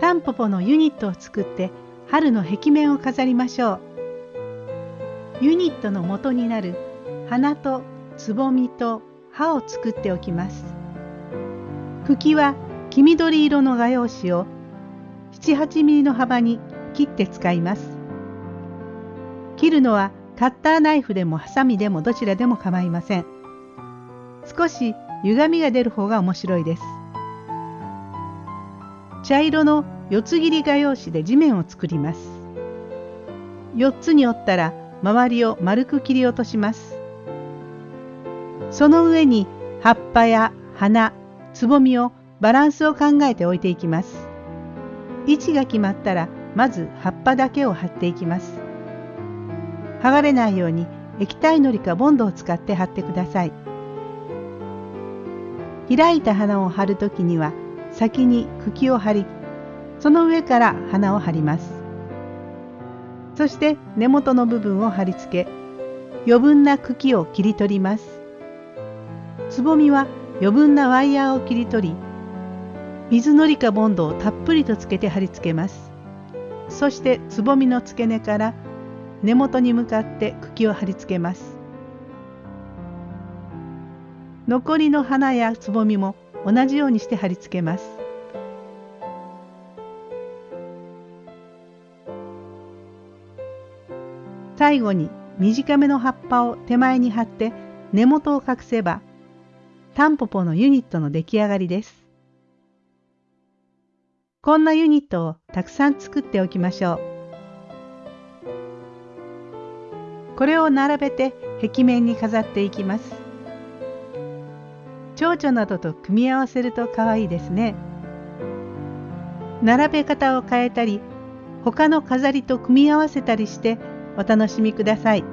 タンポポのユニットを作って春の壁面を飾りましょう。ユニットの元になる花とつぼみと葉を作っておきます。茎は黄緑色の画用紙を7-8ミリの幅に切って使います。切るのはカッターナイフでもハサミでもどちらでも構いません。少し歪みが出る方が面白いです。茶色の四つ切り画用紙で地面を作ります。4つに折ったら周りを丸く切り落とします。その上に葉っぱや花、つぼみをバランスを考えて置いていきます。位置が決まったらまず葉っぱだけを貼っていきます。剥がれないように液体のりかボンドを使って貼ってください。開いた花を貼るときには先に茎を張りその上から花を貼ります。そして根元の部分を貼り付け余分な茎を切り取ります。つぼみは余分なワイヤーを切り取り水のりかボンドをたっぷりとつけて貼り付けます。そしてつぼみの付け根から根元に向かって茎を貼り付けます。残りの花やつぼみも同じようにして貼り付けます。最後に短めの葉っぱを手前に貼って根元を隠せばタンポポのユニットの出来上がりです。こんなユニットをたくさん作っておきましょう。これを並べて壁面に飾っていきます。蝶々などと組み合わせると可愛いですね。並べ方を変えたり他の飾りと組み合わせたりしてお楽しみください。